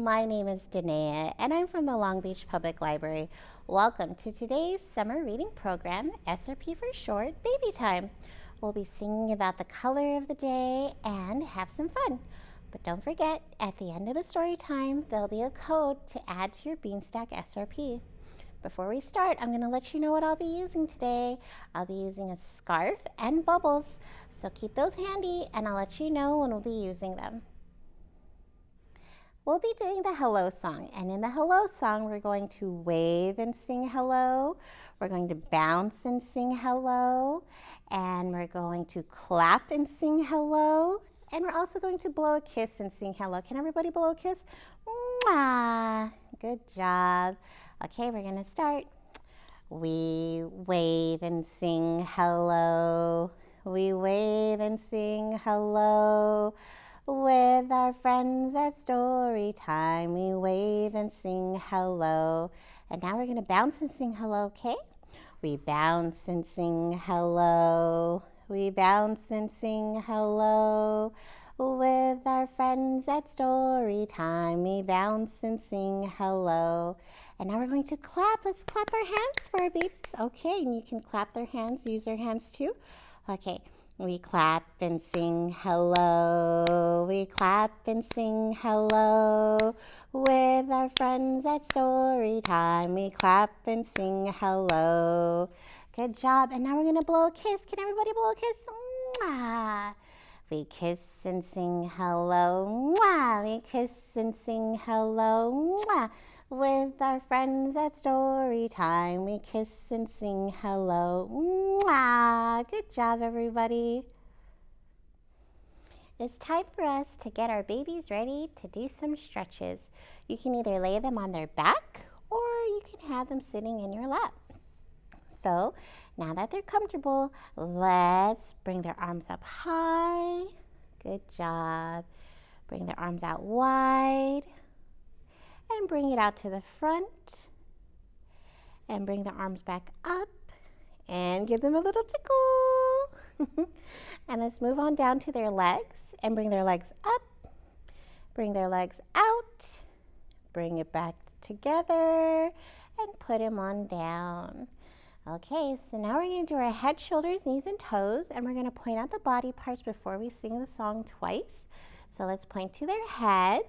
my name is Danae and I'm from the Long Beach Public Library. Welcome to today's summer reading program, SRP for short, Baby Time. We'll be singing about the color of the day and have some fun. But don't forget, at the end of the story time, there'll be a code to add to your Beanstack SRP. Before we start, I'm going to let you know what I'll be using today. I'll be using a scarf and bubbles, so keep those handy and I'll let you know when we'll be using them. We'll be doing the hello song, and in the hello song, we're going to wave and sing hello. We're going to bounce and sing hello, and we're going to clap and sing hello, and we're also going to blow a kiss and sing hello. Can everybody blow a kiss? Mwah! Good job. Okay, we're gonna start. We wave and sing hello. We wave and sing hello. With our friends at story time, we wave and sing hello. And now we're gonna bounce and sing hello, okay? We bounce and sing hello. We bounce and sing hello. With our friends at story time, we bounce and sing hello. And now we're going to clap. Let's clap our hands for our babies. Okay, and you can clap their hands, use their hands too. Okay, we clap and sing hello. We clap and sing hello. With our friends at story time, we clap and sing hello. Good job. And now we're going to blow a kiss. Can everybody blow a kiss? Mwah. We kiss and sing hello, mwah. We kiss and sing hello, mwah. With our friends at story time, we kiss and sing hello, mwah. Good job, everybody. It's time for us to get our babies ready to do some stretches. You can either lay them on their back or you can have them sitting in your lap. So now that they're comfortable, let's bring their arms up high. Good job. Bring their arms out wide. And bring it out to the front. And bring the arms back up. And give them a little tickle. and let's move on down to their legs. And bring their legs up. Bring their legs out. Bring it back together. And put them on down. Okay, so now we're going to do our head, shoulders, knees, and toes, and we're going to point out the body parts before we sing the song twice. So let's point to their head,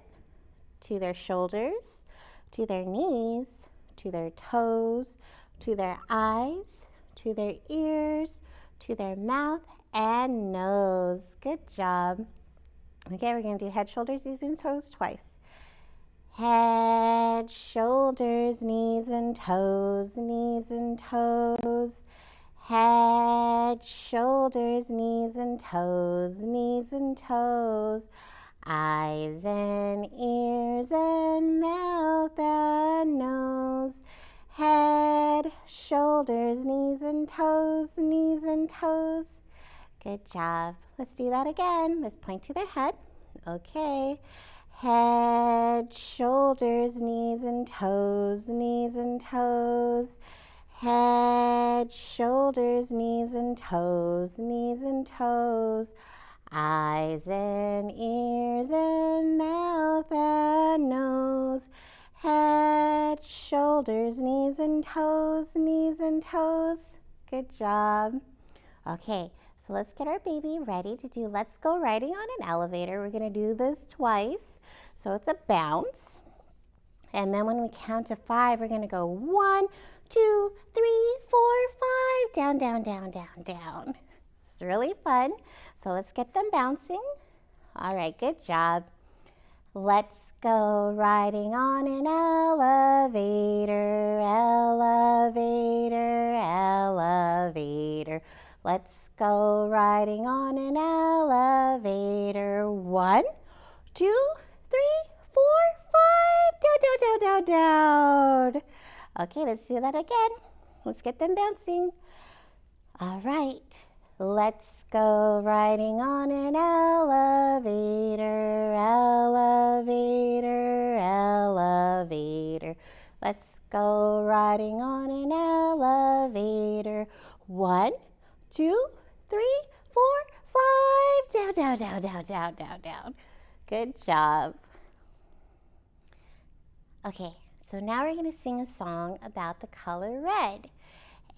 to their shoulders, to their knees, to their toes, to their eyes, to their ears, to their mouth, and nose. Good job. Okay, we're going to do head, shoulders, knees, and toes twice. Head, shoulders, knees and toes, knees and toes. Head, shoulders, knees and toes, knees and toes. Eyes and ears and mouth and nose. Head, shoulders, knees and toes, knees and toes. Good job. Let's do that again. Let's point to their head. Okay. Head, shoulders, knees and toes, knees and toes. Head, shoulders, knees and toes, knees and toes. Eyes and ears and mouth and nose. Head, shoulders, knees and toes, knees and toes. Good job. Okay, so let's get our baby ready to do Let's Go Riding on an Elevator. We're going to do this twice. So it's a bounce. And then when we count to five, we're going to go one, two, three, four, five, down, down, down, down, down. Really fun. So let's get them bouncing. All right, good job. Let's go riding on an elevator, elevator, elevator. Let's go riding on an elevator. One, two, three, four, five. Down, down, down, down, down. Okay, let's do that again. Let's get them bouncing. All right, let's go riding on an elevator, elevator, elevator. Let's go riding on an elevator. One, two, three, four, five. Down, down, down, down, down, down, down. Good job. Okay, so now we're going to sing a song about the color red.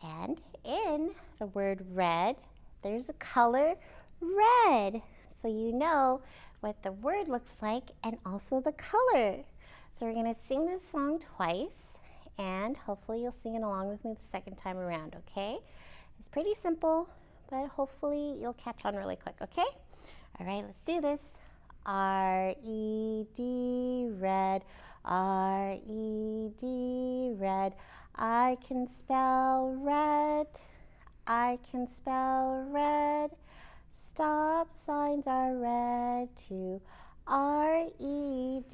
And in the word red, there's a color red. So you know what the word looks like and also the color. So we're to sing this song twice and hopefully you'll sing it along with me the second time around, okay? It's pretty simple, but hopefully you'll catch on really quick, okay? All right, let's do this. R-E-D, red, R-E-D, red. I can spell red, I can spell red. Stop signs are red too. R-E-D,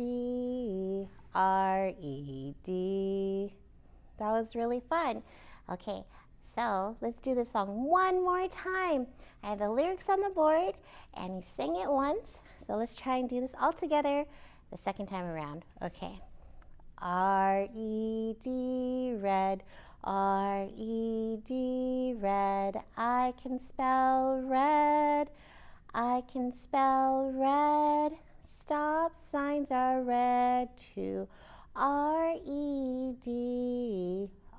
R-E-D. That was really fun. Okay, so let's do this song one more time. I have the lyrics on the board and we sing it once. So let's try and do this all together the second time around. Okay. R E D R-E-D, red, R-E-D, red. I can spell red, I can spell red. Stop signs are red too. R-E-D,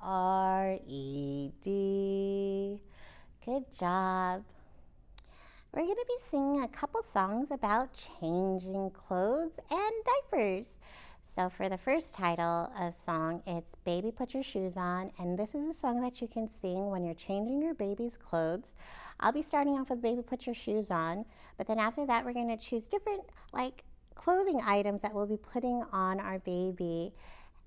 R-E-D. Good job. We're going to be singing a couple songs about changing clothes and diapers. So for the first title of song, it's Baby Put Your Shoes On, and this is a song that you can sing when you're changing your baby's clothes. I'll be starting off with Baby Put Your Shoes On, but then after that we're going to choose different like clothing items that we'll be putting on our baby.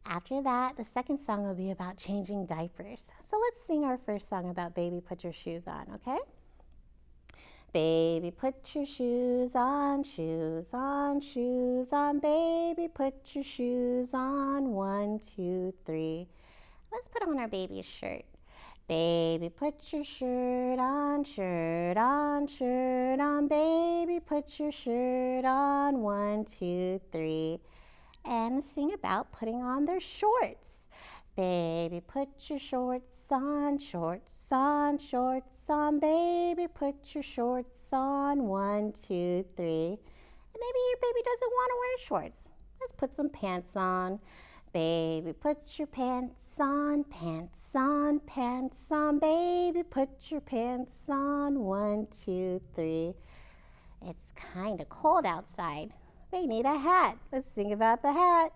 After that, the second song will be about changing diapers. So let's sing our first song about Baby Put Your Shoes On, okay? Baby, put your shoes on, shoes on, shoes on. Baby, put your shoes on. One, two, three. Let's put on our baby's shirt. Baby, put your shirt on, shirt on, shirt on. Baby, put your shirt on. One, two, three. And sing about putting on their shorts. Baby, put your shorts on, shorts on, shorts on. Baby, put your shorts on. One, two, three. And maybe your baby doesn't want to wear shorts. Let's put some pants on. Baby, put your pants on, pants on, pants on. Baby, put your pants on. One, two, three. It's kind of cold outside. They need a hat. Let's sing about the hat.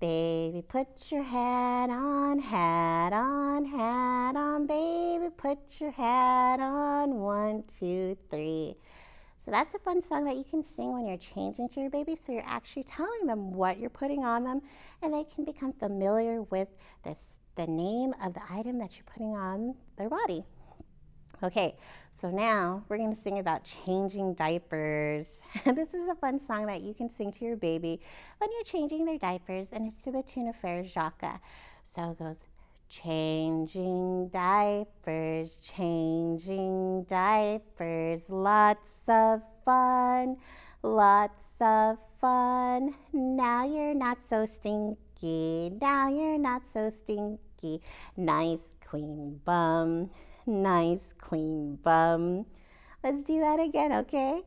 Baby, put your hat on, hat on, hat on. Baby, put your hat on. One, two, three. So that's a fun song that you can sing when you're changing to your baby. So you're actually telling them what you're putting on them and they can become familiar with this, the name of the item that you're putting on their body. Okay, so now we're going to sing about changing diapers. this is a fun song that you can sing to your baby when you're changing their diapers, and it's to the tune of Frere Jacques. So it goes, changing diapers, changing diapers, lots of fun, lots of fun. Now you're not so stinky, now you're not so stinky. Nice clean bum nice clean bum. Let's do that again, okay?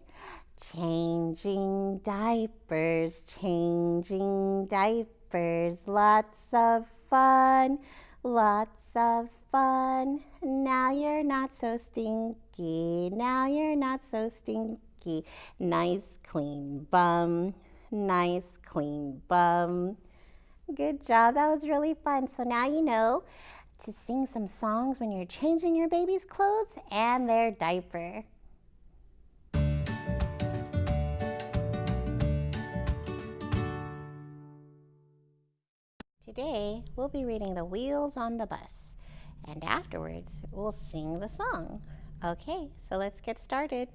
Changing diapers, changing diapers, lots of fun, lots of fun. Now you're not so stinky, now you're not so stinky. Nice clean bum, nice clean bum. Good job, that was really fun. So now you know to sing some songs when you're changing your baby's clothes and their diaper. Today, we'll be reading The Wheels on the Bus, and afterwards, we'll sing the song. Okay, so let's get started.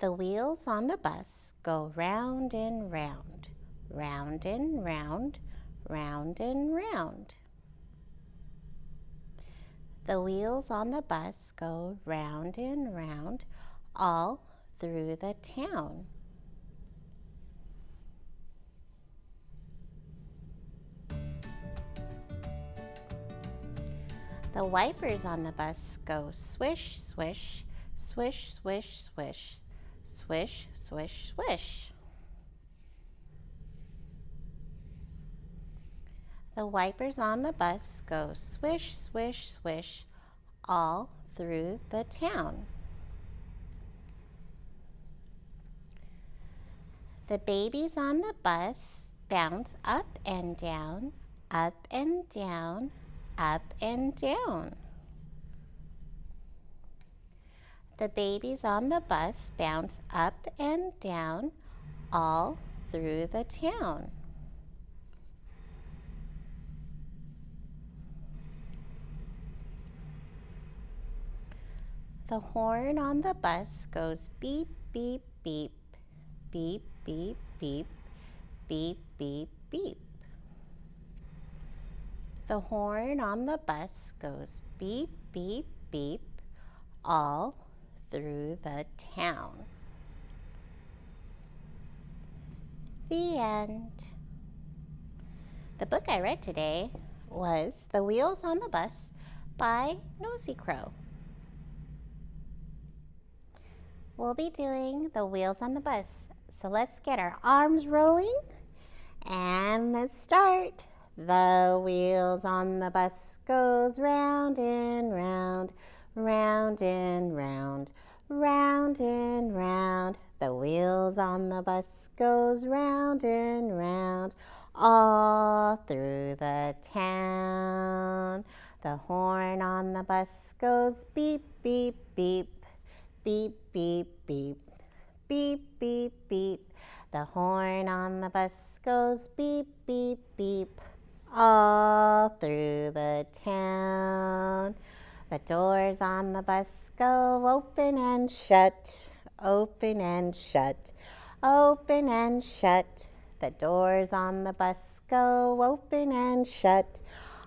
The wheels on the bus go round and round round and round, round and round. The wheels on the bus go round and round all through the town. The wipers on the bus go swish, swish, swish, swish, swish, swish, swish, swish. The wipers on the bus go swish, swish, swish all through the town. The babies on the bus bounce up and down, up and down, up and down. The babies on the bus bounce up and down all through the town. The horn on the bus goes beep, beep, beep, beep, beep, beep, beep, beep, beep. The horn on the bus goes beep, beep, beep all through the town. The end. The book I read today was The Wheels on the Bus by Nosy Crow. We'll be doing the wheels on the bus. So let's get our arms rolling and let's start. The wheels on the bus goes round and round, round and round, round and round. The wheels on the bus goes round and round, all through the town. The horn on the bus goes beep, beep, beep, beep, beep, beep, beep, beep, beep. The horn on the bus goes beep, beep, beep, all through the town. The doors on the bus go open and shut, open and shut, open and shut. The doors on the bus go open and shut,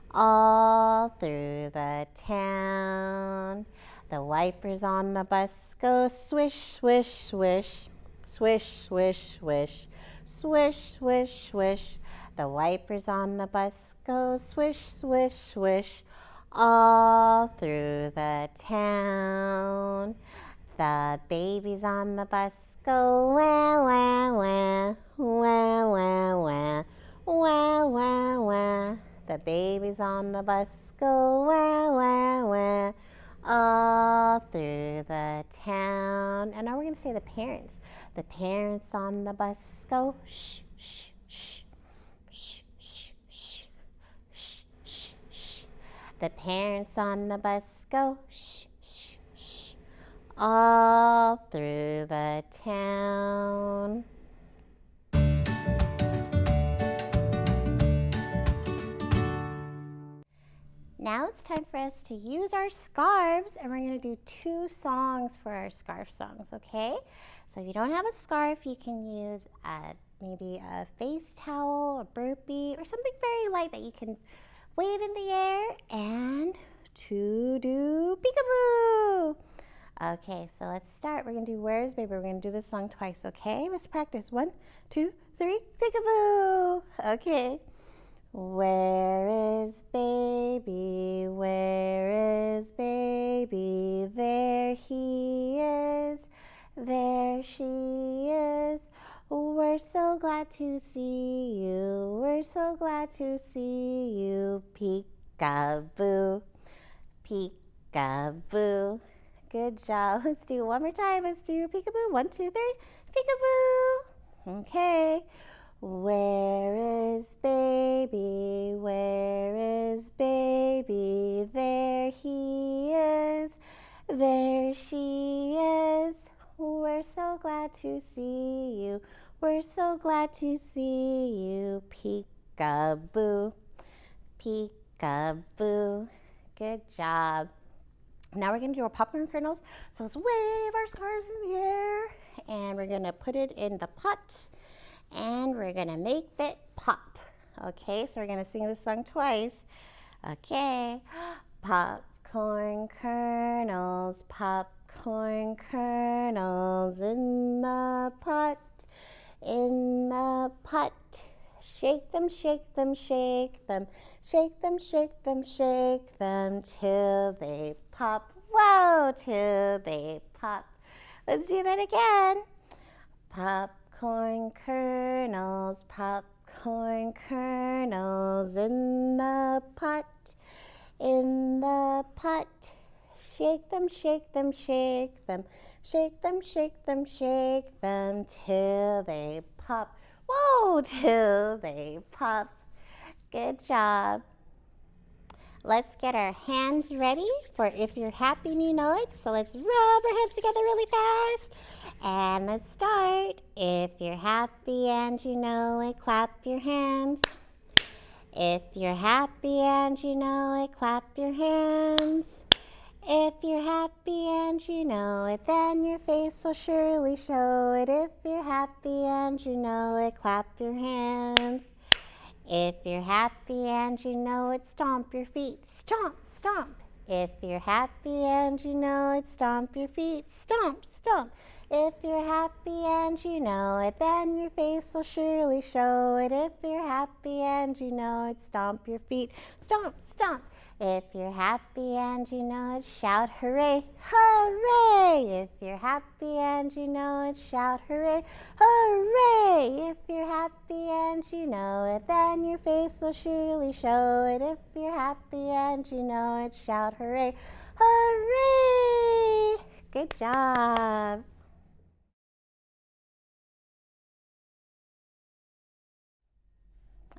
all through the town. The wipers on the bus go swish, swish, swish, swish, swish, swish, swish, swish, swish. The wipers on the bus go swish, swish, swish, all through the town. The babies on the bus go wah, wah, wah, wah, wah, wah, wah, wah, wah. The babies on the bus go wah, wah, wah all through the town. And now we're going to say the parents. The parents on the bus go shh, shh, shh. The parents on the bus go shh, shh, shh, all through the town. Now it's time for us to use our scarves and we're going to do two songs for our scarf songs, okay? So if you don't have a scarf, you can use a, maybe a face towel or burpee or something very light that you can wave in the air and to do peekaboo. Okay, so let's start. We're going to do Where's Baby? We're to do this song twice, okay? Let's practice. One, two, three, peekaboo. Okay. Where is baby? Where is baby? There he is. There she is. We're so glad to see you. We're so glad to see you. Peekaboo. Peekaboo. Good job. Let's do one more time. Let's do peekaboo. One, two, three. Peekaboo. Okay. Where is baby? Where is baby? There he is. There she is. We're so glad to see you. We're so glad to see you. Peekaboo. Peekaboo. Good job. Now we're going to do our popcorn kernels. So let's wave our scarves in the air and we're going to put it in the pot and we're gonna make it pop. Okay, so we're gonna sing this song twice. Okay, popcorn kernels, popcorn kernels in the pot, in the pot. Shake them, shake them, shake them, shake them, shake them, shake them till they pop. Whoa, till they pop. Let's do that again. Pop popcorn kernels, popcorn corn kernels in the pot, in the pot. Shake them, shake them, shake them, shake them, shake them, shake them till they pop. Whoa, till they pop. Good job. Let's get our hands ready for if you're happy and you know it. So let's rub our hands together really fast. And let's start. If you're happy and you know it, clap your hands. If you're happy and you know it, clap your hands. If you're happy and you know it, then your face will surely show it. If you're happy and you know it, clap your hands. If you're happy and you know it, stomp your feet. Stomp, stomp. If you're happy and you know it, stomp your feet. Stomp, stomp. If you're happy and you know it, then your face will surely show it. If you're happy and you know it, stomp your feet. Stomp, stomp. If you're happy and you know it, shout hooray, hooray! If you're happy and you know it, shout hooray, hooray! If you're happy and you know it, then your face will surely show it. If you're happy and you know it, shout hooray, hooray! Good job.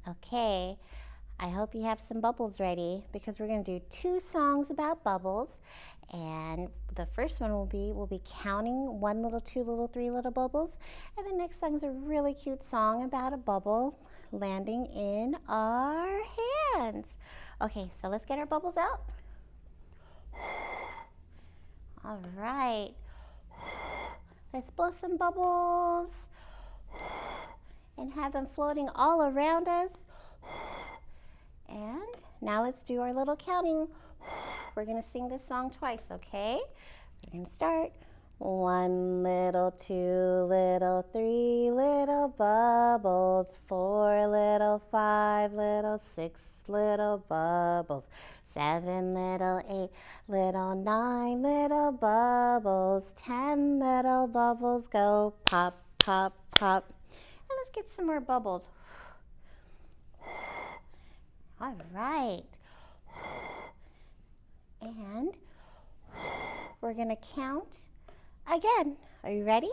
Okay, I hope you have some bubbles ready because we're going to do two songs about bubbles. And the first one will be, we'll be counting one little, two little, three little bubbles. And the next song is a really cute song about a bubble landing in our hands. Okay, so let's get our bubbles out. All right. Let's blow some bubbles and have them floating all around us. And now let's do our little counting. We're to sing this song twice, okay? We're to start. One little, two little, three little bubbles, four little, five little, six little bubbles, seven little, eight little, nine little bubbles, ten little bubbles go pop, pop, pop. Let's get some more bubbles. All right. And we're going to count again. Are you ready?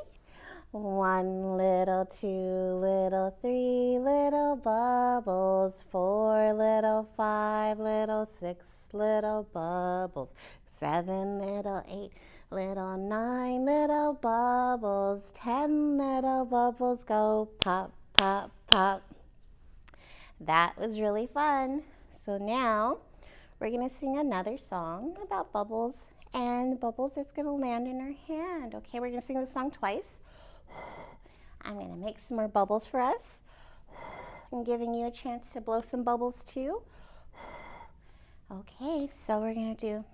One little, two little, three little bubbles, four little, five little, six little bubbles, seven little, eight little, nine little bubbles, ten little bubbles go pop, pop, pop. That was really fun. So now we're going to sing another song about bubbles and bubbles is going to land in our hand. Okay, we're going to sing the song twice. I'm going to make some more bubbles for us. I'm giving you a chance to blow some bubbles too. Okay, so we're going to do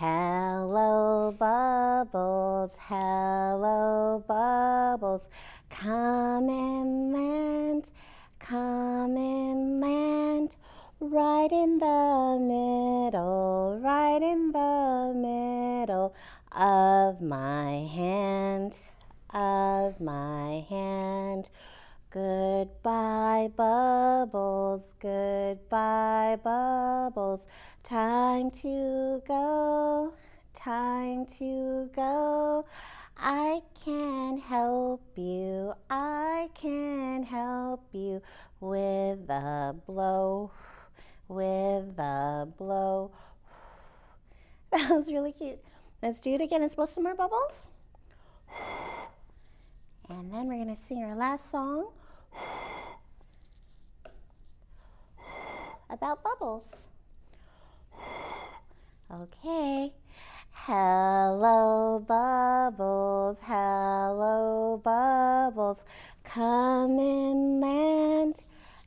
Hello bubbles, hello bubbles, come and land Come and land right in the middle, right in the middle of my hand, of my hand. Goodbye, bubbles, goodbye, bubbles. Time to go, time to go. I can help you, I can help you with a blow, with a blow. That was really cute. Let's do it again. Let's blow some more bubbles. And then we're going to sing our last song about bubbles. Okay. Hello, bubbles, hello, bubbles, come and land,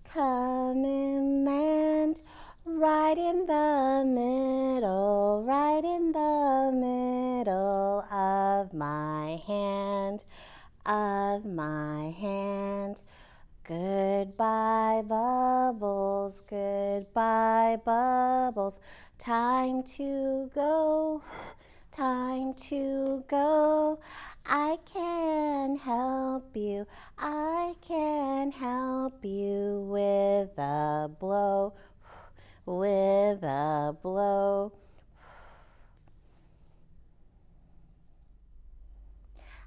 come and land, right in the middle, right in the middle of my hand, of my hand. Goodbye, bubbles, goodbye, bubbles, time to go time to go. I can help you, I can help you with a blow, with a blow.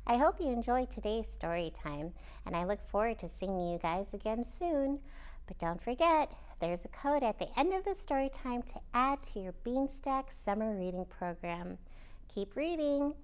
I hope you enjoyed today's story time, and I look forward to seeing you guys again soon. But don't forget, there's a code at the end of the story time to add to your Beanstack summer reading program. Keep reading.